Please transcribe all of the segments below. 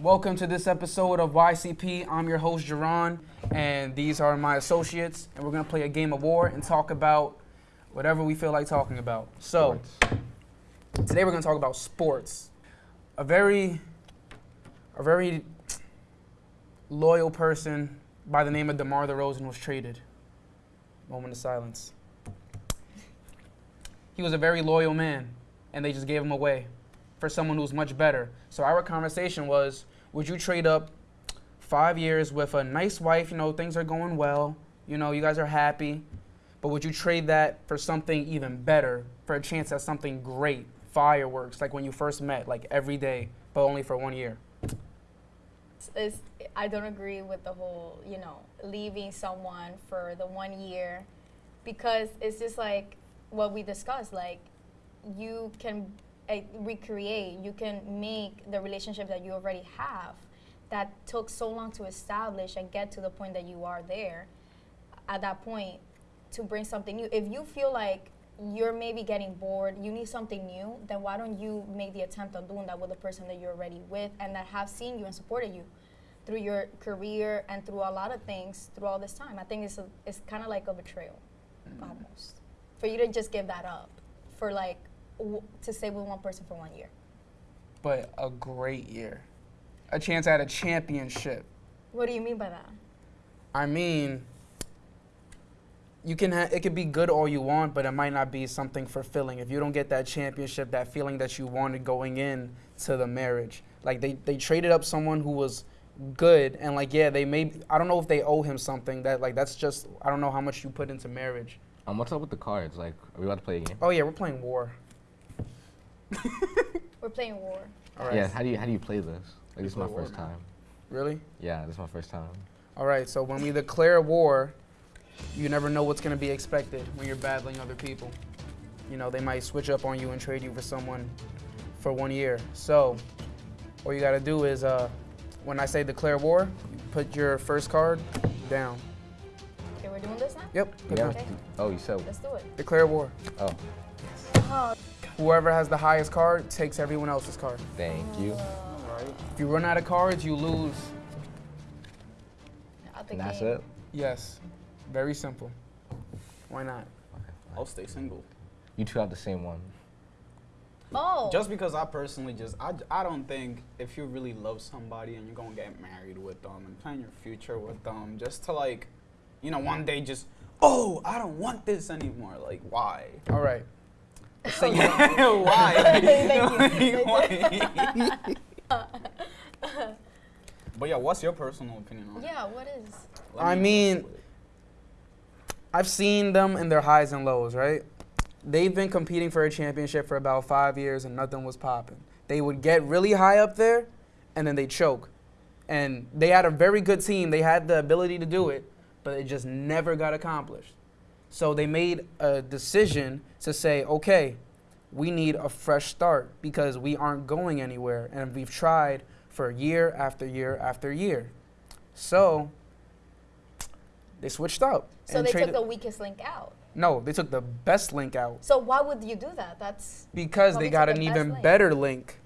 Welcome to this episode of YCP. I'm your host, Jerron, and these are my associates, and we're gonna play a game of war and talk about whatever we feel like talking about. So, today we're gonna talk about sports. A very, a very loyal person by the name of DeMar DeRozan was traded. Moment of silence. He was a very loyal man, and they just gave him away for someone who's much better. So our conversation was, would you trade up five years with a nice wife? You know, things are going well. You know, you guys are happy. But would you trade that for something even better, for a chance at something great, fireworks, like when you first met, like every day, but only for one year? is I don't agree with the whole, you know, leaving someone for the one year because it's just like what we discussed like you can uh, recreate, you can make the relationship that you already have that took so long to establish and get to the point that you are there at that point to bring something new. If you feel like you're maybe getting bored, you need something new, then why don't you make the attempt on doing that with the person that you're already with and that have seen you and supported you through your career and through a lot of things through all this time. I think it's a, it's kind of like a betrayal, mm. almost, for you to just give that up for like to stay with one person for one year. But a great year, a chance at a championship. What do you mean by that? I mean, you can ha- it could be good all you want, but it might not be something fulfilling if you don't get that championship, that feeling that you wanted going in to the marriage. Like they, they traded up someone who was good and like yeah they may I don't know if they owe him something that like that's just I don't know how much you put into marriage. Um, what's up with the cards? Like, are we about to play a game? Oh yeah, we're playing war. we're playing war. All right. Yeah. How do you how do you play this? Like, this is my first time. Really? Yeah, this is my first time. All right. So when we declare war, you never know what's going to be expected when you're battling other people. You know, they might switch up on you and trade you for someone for one year. So all you got to do is uh, when I say declare war, put your first card down. Okay, we're doing this now? Yep. Yeah. Okay. Oh, you said. Let's do it. Declare war. Oh. oh. Whoever has the highest card takes everyone else's card. Thank you. If you run out of cards, you lose. And that's it? Yes. Very simple. Why not? Okay, I'll stay single. You two have the same one. Oh. Just because I personally just I, I don't think if you really love somebody and you're gonna get married with them and plan your future with them, just to like, you know, one day just oh I don't want this anymore. Like why? All right. So why? why? but yeah, what's your personal opinion on? Yeah, what is? I mean, I've seen them in their highs and lows, right? they've been competing for a championship for about five years and nothing was popping. They would get really high up there and then they choke. And they had a very good team. They had the ability to do it, but it just never got accomplished. So they made a decision to say, okay, we need a fresh start because we aren't going anywhere. And we've tried for year after year after year. So they switched up. So they took the weakest link out. No, they took the best link out. So why would you do that? That's because they got an even link. better link.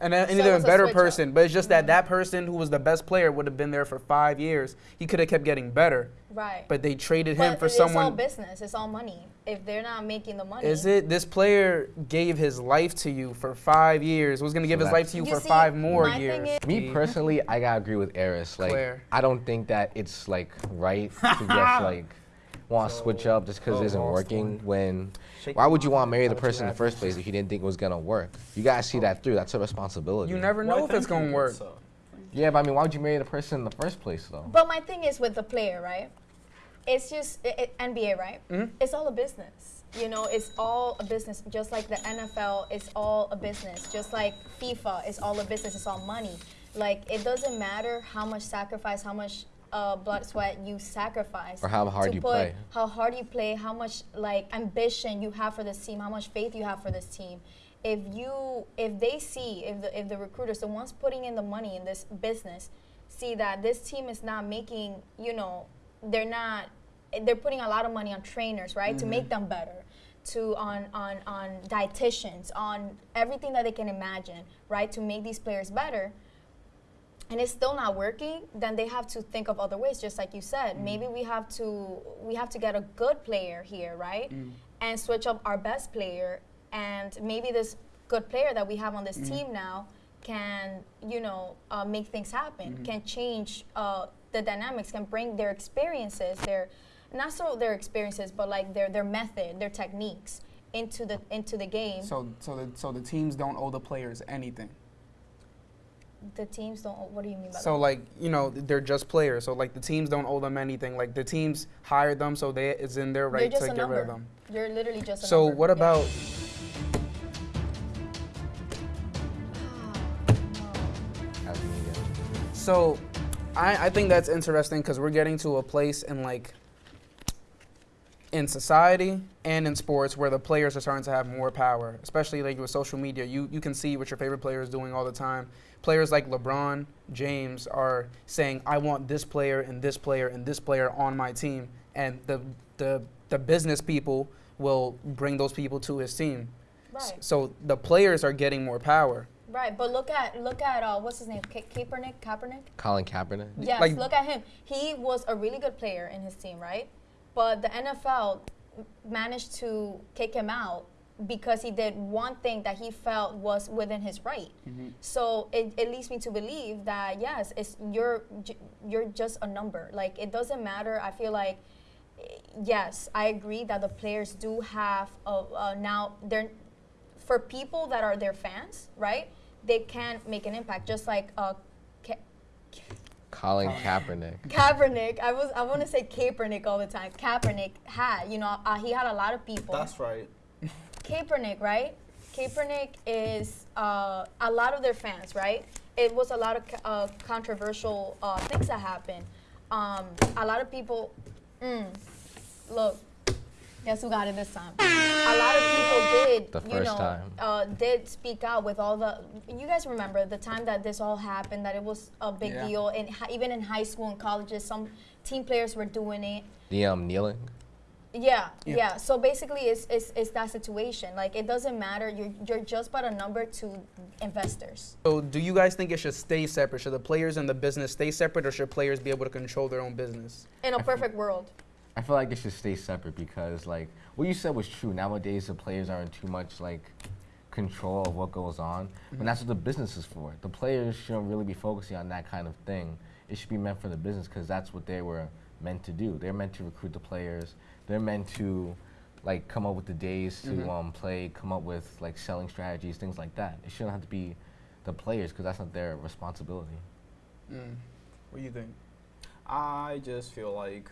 And an, so even better person, up. but it's just mm-hmm. that that person who was the best player would have been there for five years. He could have kept getting better. Right. But they traded but him for it's someone. It's all business. It's all money. If they're not making the money. Is it? This player gave his life to you for five years. Was going to give so his life to you, you for see, five more years. Me personally, I gotta agree with Eris. Like, Claire. I don't think that it's like right to just like want to so, switch up just because it isn't working when why would you want to marry the person in the first place if you didn't think it was going to work? You got to see that through that's a responsibility. You never know well, if it's going to work. so. yeah but i mean why would you marry the person in the first place though? But my thing is with the player right? It's just it, it, nba right? Mm -hmm. it's all a business. You know it's all a business. Just like the nfl it's all a business. Just like fifa it's all a business. It's all money. Like it doesn't matter how much sacrifice how much uh, blood, sweat you sacrifice. Or how hard you play. How hard you play, how much like ambition you have for this team, how much faith you have for this team. If you, if they see, if the, if the recruiters, the ones putting in the money in this business, see that this team is not making, you know, they're not, they're putting a lot of money on trainers, right, mm -hmm. to make mm-hmm. them better to on on on dietitians on everything that they can imagine right to make these players better and it's still not working, then they have to think of other ways. Just like you said, Mm. maybe we have to we have to get a good player here, right? Mm. And switch up our best player, and maybe this good player that we have on this Mm. team now can you know uh, make things happen, Mm-hmm. can change uh, the dynamics, can bring their experiences, their not so their experiences, but like their their method, their techniques into the into the game. So so the so the teams don't owe the players anything. The teams don't. What do you mean by So that? like you know they're just players. So like the teams don't owe them anything. Like the teams hired them, so they it's in their right to a get rid of them. You're literally just. A So number. what Yeah. about ah, As so? I I think that's interesting because we're getting to a place in like in society and in sports where the players are starting to have more power, especially like with social media. You you can see what your favorite player is doing all the time. Players like LeBron James are saying, "I want this player and this player and this player on my team," and the the the business people will bring those people to his team. Right. So the players are getting more power. Right, but look at look at uh, what's his name, Ka- Kaepernick. Kaepernick. Colin Kaepernick. Yes, like- look at him. He was a really good player in his team, right? But the NFL managed to kick him out because he did one thing that he felt was within his right. So it, it leads me to believe that yes, it's you're you're just a number. Like it doesn't matter. I feel like yes, I agree that the players do have a, uh, now they're for people that are their fans, right? They can make an impact, just like uh, Ka- Colin Kaepernick. Kaepernick. I was I want to say Kaepernick all the time. Kaepernick had, you know, uh, he had a lot of people. That's right. Kaepernick, right? Kaepernick is uh, a lot of their fans, right? It was a lot of uh, controversial uh, things that happened. Um, a lot of people, mm, look, guess who got it this time? A lot of people did, The you first know, time. Uh, did speak out with all the. You guys remember the time that this all happened? That it was a big Yeah. deal, and even in high school and colleges, some team players were doing it. The um kneeling. Yeah, Yeah. yeah, So basically, it's, it's, it's that situation. Like, it doesn't matter. You're, you're just but a number to investors. So do you guys think it should stay separate? Should the players and the business stay separate, or should players be able to control their own business? In a perfect world. I feel like it should stay separate because like what you said was true. Nowadays the players aren't too much like control of what goes on. But that's what the business is for. The players shouldn't really be focusing on that kind of thing. It should be meant for the business because that's what they were meant to do. They're meant to recruit the players. They're meant to like come up with the days to Mhm. um, play, come up with like selling strategies, things like that. It shouldn't have to be the players because that's not their responsibility. Mm. What do you think? I just feel like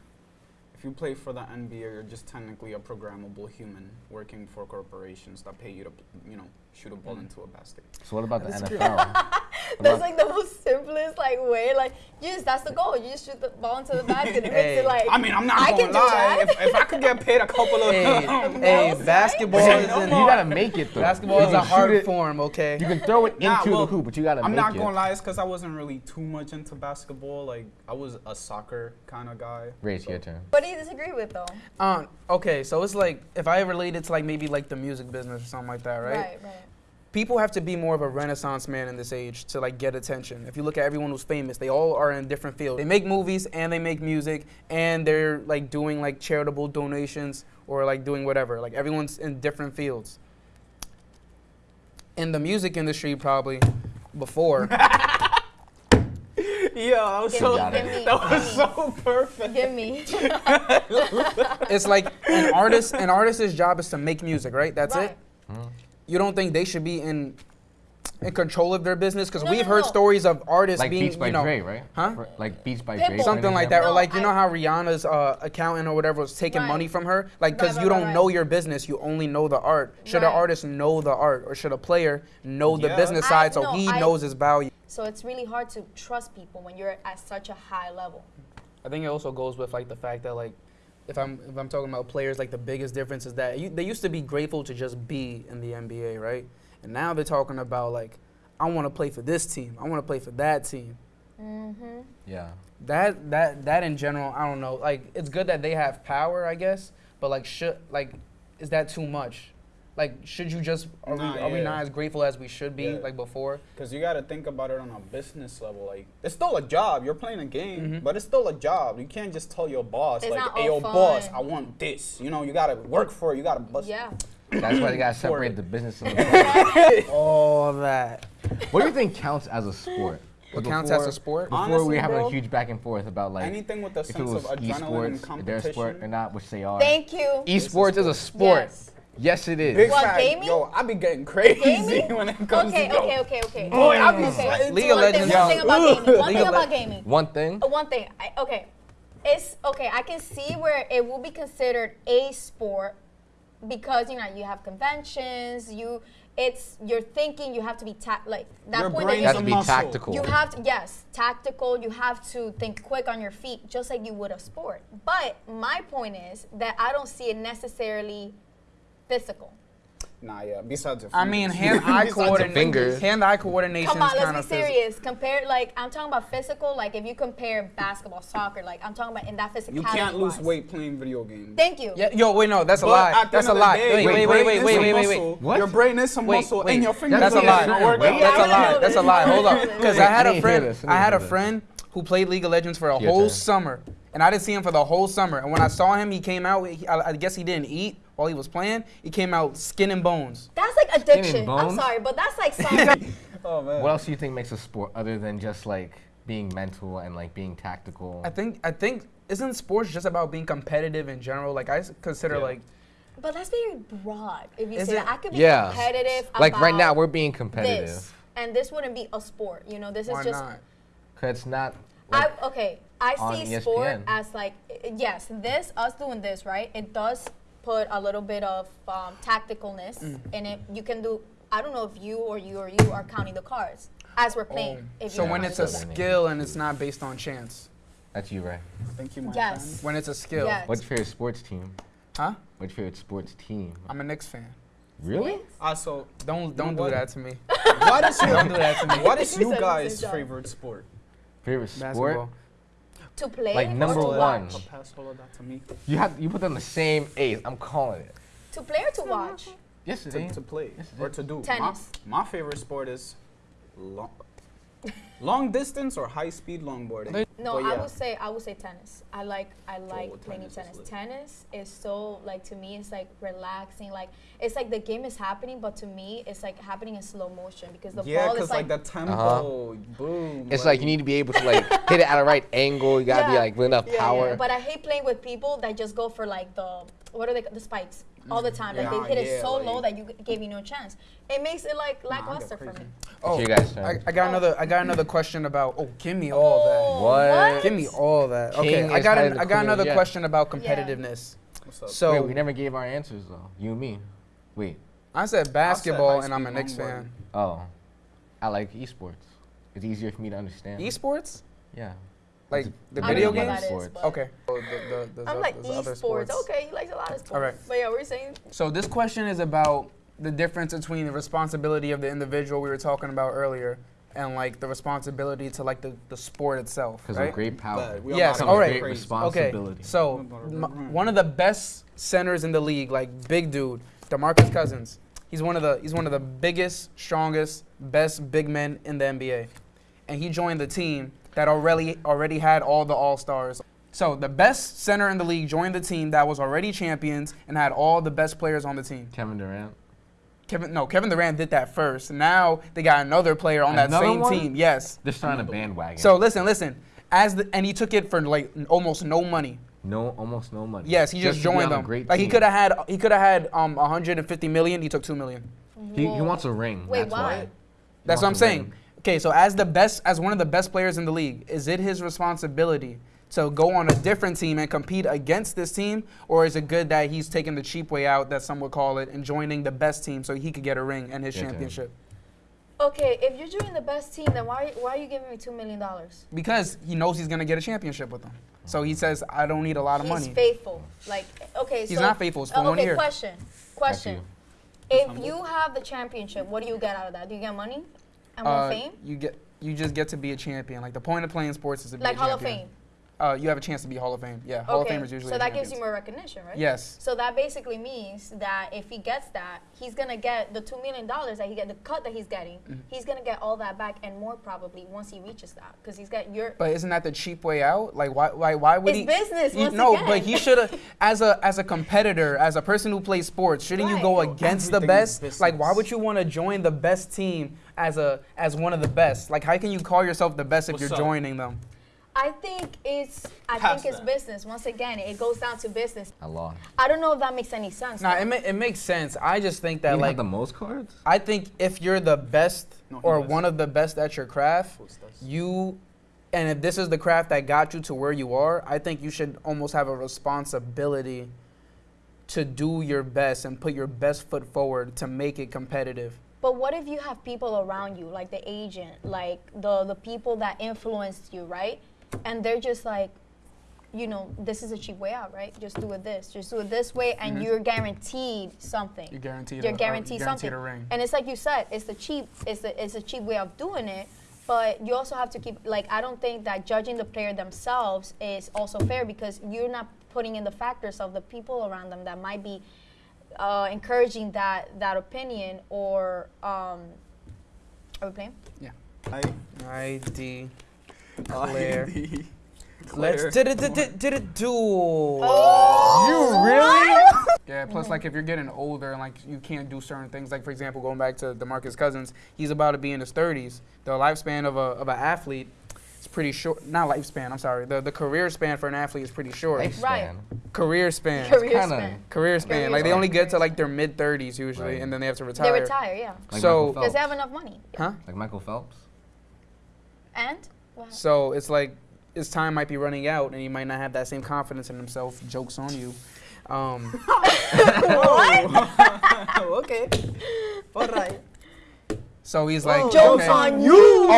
if you play for the NBA, you're just technically a programmable human working for corporations that pay you to, you know, shoot a ball Mm. into a basket. So what about the Disagree. NFL? What That's like the most simplest, like, way. Like, you just, that's the goal. You just shoot the ball into the basket. It makes Hey. it like. I mean, I'm not I gonna can do lie. that. If, if I could get paid a couple of, Hey, No, hey, basketball Say is no in, you gotta make it though. basketball is a hard it- form. Okay. You can throw it Nah, into well, the hoop, but you gotta I'm make not gonna lie, it's because I wasn't really too much into basketball. Like, I was a soccer kind of guy. Ray, it's so- your turn. What do you disagree with, though? Um, okay, so it's like if I relate it to like maybe like the music business or something like that, right? Right, right. People have to be more of a renaissance man in this age to like get attention. If you look at everyone who's famous, they all are in different fields. They make movies and they make music and they're like doing like charitable donations or like doing whatever. Like everyone's in different fields. In the music industry, probably before. Yeah, that was Give so, me, give me, that was so perfect. Give me. it's like an artist. An artist's job is to make music, right? That's right. it. You don't think they should be in in control of their business? Because No, we've no, heard no. stories of artists Like being, Beats by you know, Dre, right? Huh? For- Like Beats by Pitbull. Dre. for something like that, or like you know how Rihanna's uh, accountant or whatever was taking Right. money from her, like because Right, you right, don't right, know your business, you only know the art. Should an artist know the art, or should a player know the Yeah. business I- side so no, he I- knows his value? So it's really hard to trust people when you're at such a high level. I think it also goes with like the fact that like if I'm if I'm talking about players, like the biggest difference is that you, they used to be grateful to just be in the NBA, right? And now they're talking about like I want to play for this team, I want to play for that team. Mm-hmm. Yeah. That that that in general, I don't know. Like it's good that they have power, I guess, but like should like is that too much? Like, should you just are, Nah, we, are we not as grateful as we should be Yeah. like before? Because you got to think about it on a business level. Like, it's still a job. You're playing a game, Mhm. but it's still a job. You can't just tell your boss, It's like, hey, all yo, boss. I want this. You know, you got to work for it. You got to bust. Yeah. That's why they gotta separate the business and the play. All that. What do you think counts as a sport? What Like counts as a sport? Before we Honestly, were having bro, a huge back and forth about like Anything with the if it sense was of adrenaline and esports, if they're a sport or competition. not, which they are. Thank you. Esports is a sport. Yes. Yes, it is. Big What, fact, gaming? yo, I be getting crazy Gaming? when it comes Okay, to yo, okay, okay, okay. Boy, I be okay. League too. of One thing, Legends. one thing about gaming. One thing about gaming. One thing. Uh, One thing. I, okay, it's okay. I can see where it will be considered a sport because you know you have conventions. You, it's you're thinking. You have to be ta- like that Your point brain You have to be muscle. tactical. You have to, yes, tactical. You have to think quick on your feet, just like you would a sport. But my point is that I don't see it necessarily physical. Nah, yeah. Besides your I mean, hand-eye coordination. Hand-eye coordination Come on, is let's of be serious. Compare, like, I'm talking about physical. Like, if you compare basketball, soccer, like, I'm talking about in that physicality. You can't lose weight playing video games. Thank you. Yeah, yo, wait, no, that's a lie. That's a end of the lie. day, Wait, wait, wait, wait, wait, wait, wait, wait. What? Your brain is some Wait, muscle, wait. and your fingers That's a lie. not working. Wait, That's I a wanna lie. That's a lie. Hold wanna up, because I had I a friend. I I had a friend who played League of Legends for a whole summer, and I didn't see him for the whole summer. And when I saw him, he came out. I, I guess he didn't eat while he was playing. He came out skin and bones. That's like addiction. I'm sorry, but that's like something. Oh, oh man. What else do you think makes a sport other than just like being mental and like being tactical? I think. I think. Isn't sports just about being competitive in general? Like I consider Yeah. like but that's very broad. If you Is say it? that, I could be Yeah. competitive. like right now, we're being competitive. this, and this wouldn't be a sport. You know, this why is just not? Cause it's not. Like, I okay. I on see ESPN. sport as like yes, this us doing this right. It does put a little bit of um, tacticalness Mm. in it. You can do. I don't know if you or you or you are counting the cards as we're playing. Oh. if So you when it's a that skill and it's not based on chance. that's you, right? Thank you, my Yes. friend. When it's a skill. Yes. What's your favorite sports team? Huh? What's your favorite sports team? I'm a Knicks fan. Really? Ah, so Don't don't do that to me. what is your Don't do that to me. what is you guys' favorite sport? Favorite sport? Basketball. To play Like or number to one. watch? Oh, pass all of that to me. You have you put them the same ace. I'm calling it. To play or to watch? Yes, it To, is. to play Yes, or to do. Tennis. My, my favorite sport is long, long distance or high speed longboarding. No, But I would say I would say tennis. I like I oh, like well, playing tennis is tennis. lit. Tennis is so like to me it's like relaxing. Like it's like the game is happening, but to me it's like happening in slow motion because the yeah, ball because is like, like, the tempo, uh-huh. boom. It's like you need to be able to like hit it at a right angle. You gotta be like with enough Yeah, yeah. power. But I hate playing with people that just go for like the what are they the spikes all the mm-hmm. time. Like Yeah, they hit it yeah, so low that you gave me no chance. It makes it like Nah, lackluster for me. Oh, you guys' I, I got oh. another. I got another question about. Oh, give me all Oh, What? that. Give me all that. King Okay, I got. An, I got another Jet. question about Yeah. competitiveness. What's up? So Wait, we never gave our answers though. You and me. Wait. I said basketball, high and I'm a speed Knicks fan. Oh, I like esports. It's easier for me to understand. Esports, Yeah. Like the I video games. that is, Sports. but- Okay. Oh, the, the, there's I'm like there's esports. sports. Okay, he likes a lot of sports. All right. But yeah, we're saying So this question is about the difference between the responsibility of the individual we were talking about earlier, and like the responsibility to like the, the sport itself. Because right? of great power. But we Yes, about all to right. get Great responsibility. Okay, so m- one of the best centers in the league, like big dude, DeMarcus Cousins. He's one of the he's one of the biggest, strongest, best big men in the NBA, and he joined the team that already already had all the All Stars. So the best center in the league joined the team that was already champions and had all the best players on the team. Kevin Durant. Kevin, no, Kevin Durant did that first. Now they got another player on that same one? team. Yes. They're starting a bandwagon. So listen, listen. As the and he took it for like almost no money. no, almost no money. Yes, he just, to be joined them. Great Like he could have had he could have had um 150 million. He took two million. He, he wants a ring. Wait, that's why? why. That's what I'm saying. ring. Okay, so as the best, as one of the best players in the league, is it his responsibility to go on a different team and compete against this team, or is it good that he's taking the cheap way out, that some would call it, and joining the best team so he could get a ring and his Your turn. championship? Okay, if you're doing the best team, then why why are you giving me two million dollars? Because he knows he's gonna get a championship with them. So he says, I don't need a lot of He's money. He's faithful. Like okay, He's so not faithful, it's for uh, one okay, year. question. Question. you. If you have the championship, what do you get out of that? Do you get money and more Uh, fame? You get you just get to be a champion. Like the point of playing sports is to be Like a Hall of champion. Fame. uh, you have a chance to be Hall of Fame. Yeah, Hall of Famers usually. So are that gives you more recognition, right? Yes. So that basically means that if he gets that, he's gonna get the two million dollars that he get, the cut that he's getting. Mm-hmm. He's gonna get all that back and more probably once he reaches that, because he's got your. But isn't that the cheap way out? Like why why why would It's he business, You- once no, again. but he should have as a as a competitor, as a person who plays sports, shouldn't you go against the Everything is best? Like why would you want to join the best team as a as one of the best? Like how can you call yourself the best if What's you're up? joining them? I think it's. I Pass think it's that. business. Once again, it goes down to business. I lost. I don't know if that makes any sense. Nah, it, ma- it makes sense. I just think that you like have the most cards? I think if you're the best No, or does. one of the best at your craft, you and if this is the craft that got you to where you are, I think you should almost have a responsibility to do your best and put your best foot forward to make it competitive. But what if you have people around you, like the agent, like the the people that influenced you, right? And they're just like, you know, this is a cheap way out, right? Just do it this, just do it this way, and Mhm. you're guaranteed something. You're guaranteed. You're a, guaranteed uh, something. guaranteed a ring. And it's like you said, it's the cheap, it's the it's a cheap way of doing it. But you also have to keep like I don't think that judging the player themselves is also fair because you're not putting in the factors of the people around them that might be uh, encouraging that that opinion or um, are we playing? I, ID. I- Claire. Claire. Let's did it did it did it do. Oh, You really? Yeah, plus like if you're getting older and like you can't do certain things, like for example, going back to DeMarcus Cousins, he's about to be in his 30s. The lifespan of a of an athlete is pretty short. Not lifespan, I'm sorry. The the career span for an athlete is pretty short. Lifespan. Right. Career span. Career kinda- span. Career span. Career like they only get to like their mid 30s usually, Right. and then they have to retire. They retire, yeah, Like So- Michael because they have enough money. Huh? Like Michael Phelps. And well, So it's like his time might be running out, and he might not have that same confidence in himself. Jokes on you. Um, what? okay. All right. So he's like, jokes okay. on you.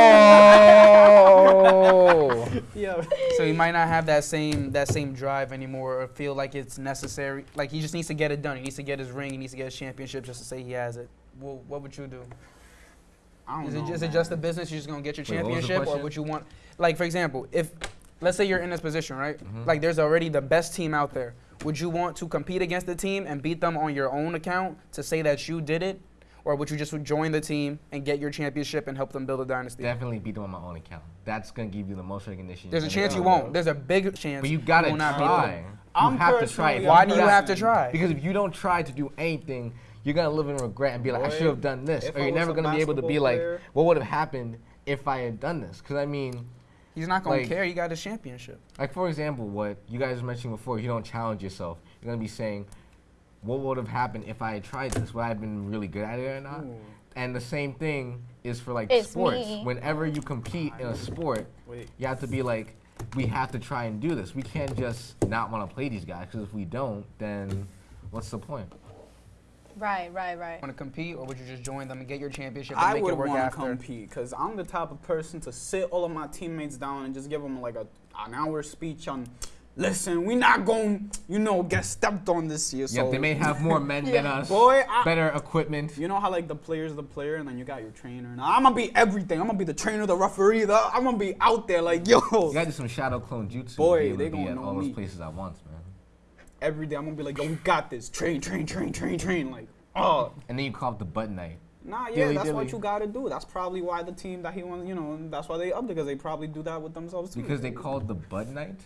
Oh. Yeah. so he might not have that same that same drive anymore, or feel like it's necessary. Like he just needs to get it done. He needs to get his ring. He needs to get his championship just to say he has it. Well, what would you do? I don't Is know. it, is it just a business? You're just gonna get your Wait, what was the championship, or question? would you want, like for example, if let's say you're in this position, right? Mhm. Like there's already the best team out there. Would you want to compete against the team and beat them on your own account to say that you did it, or would you just join the team and get your championship and help them build a dynasty? Definitely beat them on my own account. That's gonna give you the most recognition. There's a chance you won't. There's a big chance. But you gotta will not beat try. I'm you have to try. Why you do you have to try? Because if you don't try to do anything, you're gonna live in regret and be like, I should have done this, or you're never gonna be able to be basketball like, what would have happened if I had done this? Because I mean, He's not gonna Like- care. He got his championship. like for example, what you guys were mentioning before, you don't challenge yourself, you're gonna be saying, what would have happened if I had tried this? Would I have been really good at it or not? Hmm. And the same thing is for like It's sports. me. Whenever you compete in a sport, Wait. you have to be like, we have to try and do this. We can't just not want to play these guys because if we don't, then what's the point? Right, right, right. Want to compete, or would you just join them and get your championship and I make would it work want to after? compete because I'm the type of person to sit all of my teammates down and just give them like a an hour speech on. Listen, we not going, you know, get stepped on this year. So yeah, they may have more men than us, boy, I, better equipment. You know how like the player's the player and then you got your trainer. Now I'm gonna be everything. I'm gonna be the trainer, the referee. The, I'm gonna be out there like yo. You gotta do some shadow clone jutsu. Boy, to be able they to be gonna at know all those places at once, man. Every day I'm gonna be like, yo, we got this. Train, train, train, train, train. Like, oh. And then you call it the butt night. Nah, yeah, Dilly that's what you gotta do. That's probably why the team that he wants, you know, that's why they up because they probably do that with themselves too. Because they call it the butt night?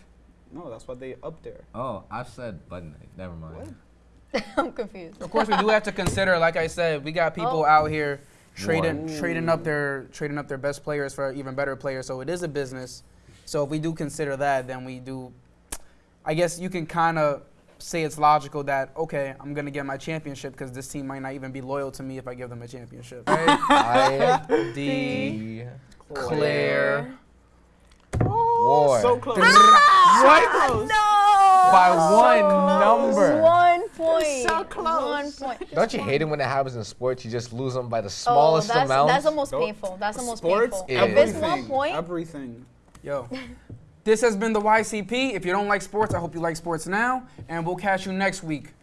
No, that's why they up there. Oh, I've said butt night. Never mind. What? I'm confused. Of course, we do have to consider. Like I said, we got people Oh. out here trading War. trading up their trading up their best players for even better players. So it is a business. So if we do consider that, then we do. I guess you can kind of say it's logical that okay, I'm gonna get my championship because this team might not even be loyal to me if I give them a championship. Right? I D. the Claire. War. So close. Ah, what? No! By one number. One point. So close. One point. Don't you hate it when it happens in sports? You just lose them by the Oh, smallest that's, amount. that's the most Nope. painful. That's the most Sports, painful. Yeah. If it's one everything, point, Everything. Yo. This has been the YCP. If you don't like sports, I hope you like sports now. And we'll catch you next week.